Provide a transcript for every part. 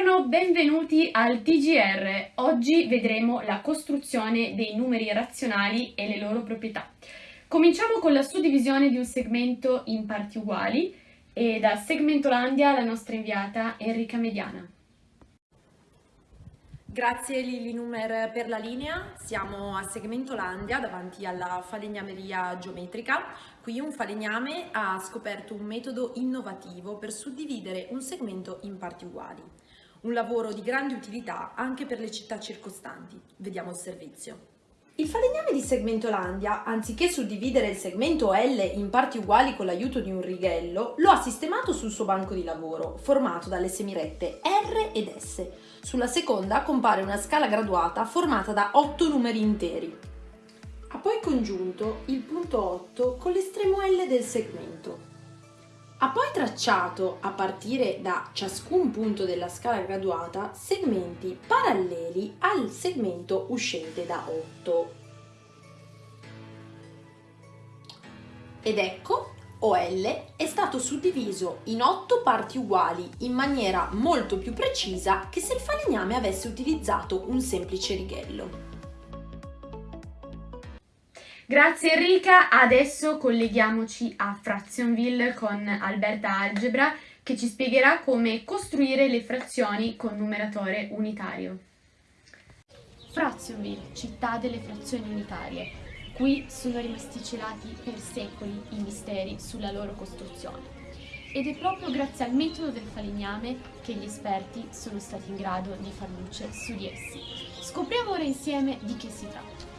Buongiorno, benvenuti al TGR. Oggi vedremo la costruzione dei numeri razionali e le loro proprietà. Cominciamo con la suddivisione di un segmento in parti uguali e da Segmentolandia la nostra inviata Enrica Mediana. Grazie Lili Numer per la linea, siamo a Segmentolandia davanti alla falegnameria geometrica. Qui un falegname ha scoperto un metodo innovativo per suddividere un segmento in parti uguali. Un lavoro di grande utilità anche per le città circostanti. Vediamo il servizio. Il falegname di Segmentolandia, anziché suddividere il segmento L in parti uguali con l'aiuto di un righello, lo ha sistemato sul suo banco di lavoro, formato dalle semirette R ed S. Sulla seconda compare una scala graduata formata da 8 numeri interi. Ha poi congiunto il punto 8 con l'estremo L del segmento. Ha poi tracciato, a partire da ciascun punto della scala graduata, segmenti paralleli al segmento uscente da 8. Ed ecco, OL è stato suddiviso in 8 parti uguali in maniera molto più precisa che se il falegname avesse utilizzato un semplice righello. Grazie Enrica, adesso colleghiamoci a Fractionville con Alberta Algebra che ci spiegherà come costruire le frazioni con numeratore unitario. Fractionville, città delle frazioni unitarie. Qui sono rimasti celati per secoli i misteri sulla loro costruzione. Ed è proprio grazie al metodo del falegname che gli esperti sono stati in grado di far luce su di essi. Scopriamo ora insieme di che si tratta.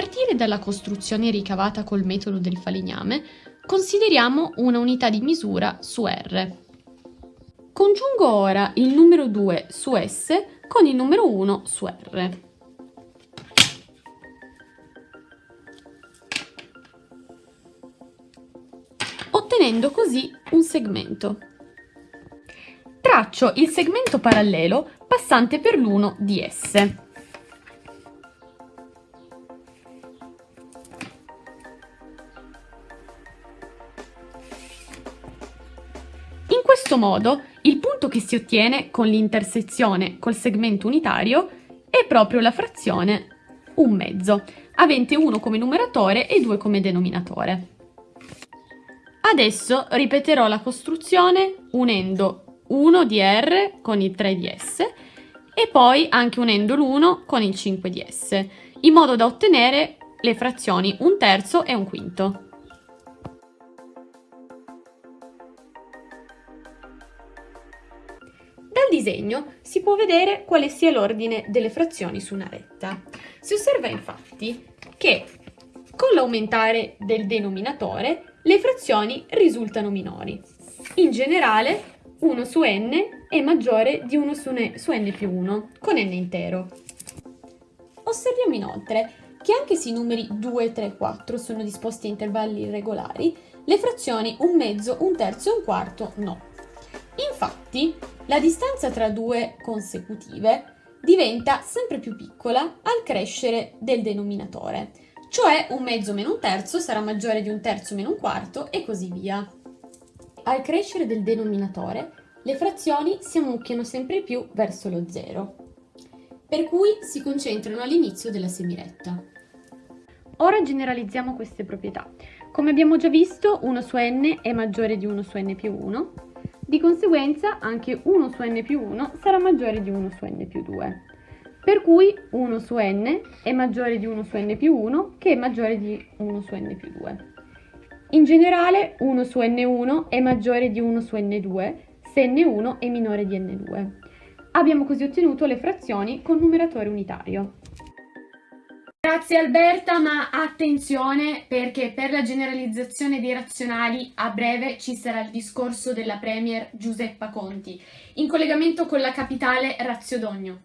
Partire dalla costruzione ricavata col metodo del falegname, consideriamo una unità di misura su R. Congiungo ora il numero 2 su S con il numero 1 su R. ottenendo così un segmento. Traccio il segmento parallelo passante per l'uno di S. questo modo il punto che si ottiene con l'intersezione col segmento unitario è proprio la frazione un mezzo, avente 1 come numeratore e 2 come denominatore. Adesso ripeterò la costruzione unendo 1 di R con il 3 di S e poi anche unendo l'1 con il 5 di S, in modo da ottenere le frazioni un terzo e un quinto. Disegno si può vedere quale sia l'ordine delle frazioni su una retta. Si osserva infatti che con l'aumentare del denominatore le frazioni risultano minori. In generale 1 su n è maggiore di 1 su n, più 1 con n intero. Osserviamo inoltre che anche se i numeri 2, 3 e 4 sono disposti a intervalli irregolari, le frazioni un mezzo, un terzo e un quarto no. Infatti, la distanza tra due consecutive diventa sempre più piccola al crescere del denominatore, cioè un mezzo meno un terzo sarà maggiore di un terzo meno un quarto e così via. Al crescere del denominatore, le frazioni si ammucchiano sempre più verso lo zero, per cui si concentrano all'inizio della semiretta. Ora generalizziamo queste proprietà. Come abbiamo già visto, 1 su n è maggiore di 1 su n più 1, di conseguenza anche 1 su n più 1 sarà maggiore di 1 su n più 2. Per cui 1 su n è maggiore di 1 su n più 1 che è maggiore di 1 su n più 2. In generale 1 su n1 è maggiore di 1 su n2 se n1 è minore di n2. Abbiamo così ottenuto le frazioni con numeratore unitario. Grazie Alberta, ma attenzione perché per la generalizzazione dei razionali a breve ci sarà il discorso della Premier Giuseppa Conti, in collegamento con la capitale Raziodogno.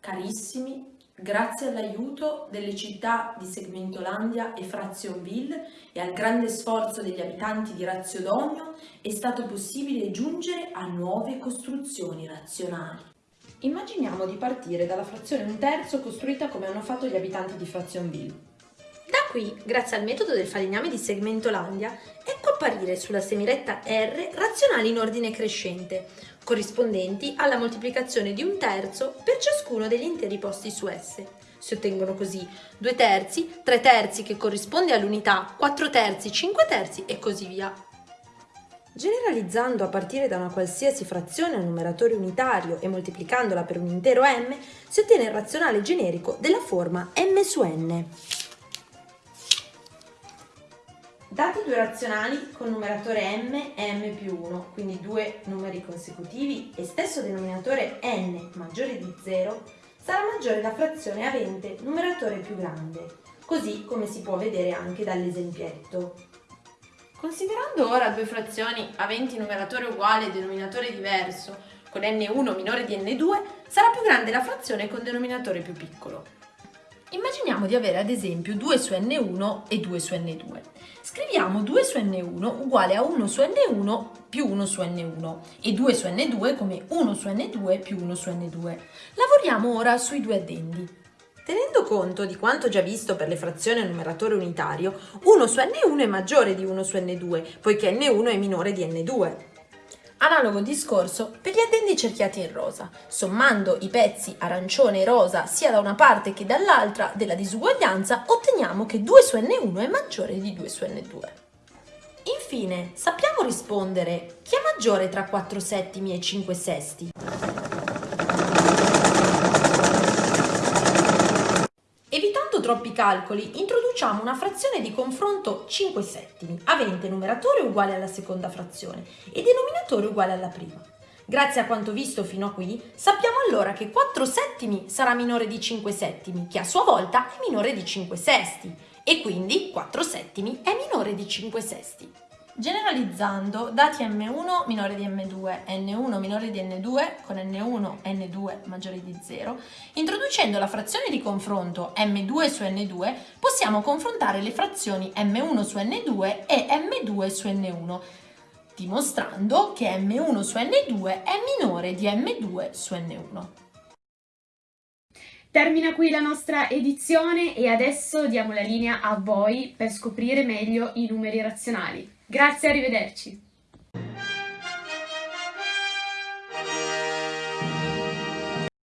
Carissimi, grazie all'aiuto delle città di Segmentolandia e Frazionville e al grande sforzo degli abitanti di Raziodogno è stato possibile giungere a nuove costruzioni razionali. Immaginiamo di partire dalla frazione un terzo costruita come hanno fatto gli abitanti di Frazionville. Da qui, grazie al metodo del falegname di Segmentolandia, ecco apparire sulla semiretta R razionali in ordine crescente, corrispondenti alla moltiplicazione di un terzo per ciascuno degli interi posti su S. Si ottengono così 2 terzi, 3 terzi che corrisponde all'unità, 4 terzi, 5 terzi e così via. Generalizzando a partire da una qualsiasi frazione a numeratore unitario e moltiplicandola per un intero m, si ottiene il razionale generico della forma m su n. Dati due razionali con numeratore m e m più 1, quindi due numeri consecutivi e stesso denominatore n maggiore di 0, sarà maggiore la frazione avente numeratore più grande, così come si può vedere anche dall'esempietto. Considerando ora due frazioni aventi numeratore uguale e denominatore diverso, con n1 minore di n2, sarà più grande la frazione con denominatore più piccolo. Immaginiamo di avere ad esempio 2 su n1 e 2 su n2. Scriviamo 2 su n1 uguale a 1 su n1 più 1 su n1 e 2 su n2 come 1 su n2 più 1 su n2. Lavoriamo ora sui due addendi. Tenendo conto di quanto già visto per le frazioni a numeratore unitario, 1 su n1 è maggiore di 1 su n2, poiché n1 è minore di n2. Analogo discorso per gli addendi cerchiati in rosa. Sommando i pezzi arancione e rosa sia da una parte che dall'altra della disuguaglianza, otteniamo che 2 su n1 è maggiore di 2 su n2. Infine, sappiamo rispondere chi è maggiore tra 4 settimi e 5 sesti? Troppi calcoli, introduciamo una frazione di confronto 5 settimi, avente numeratore uguale alla seconda frazione e denominatore uguale alla prima. Grazie a quanto visto fino a qui, sappiamo allora che 4 settimi sarà minore di 5 settimi, che a sua volta è minore di 5 sesti, e quindi 4 settimi è minore di 5 sesti. Generalizzando, dati m1 minore di m2 e n1 minore di n2 con n1 e n2 maggiori di 0, introducendo la frazione di confronto m2 su n2, possiamo confrontare le frazioni m1 su n2 e m2 su n1, dimostrando che m1 su n2 è minore di m2 su n1. Termina qui la nostra edizione e adesso diamo la linea a voi per scoprire meglio i numeri razionali. Grazie, arrivederci.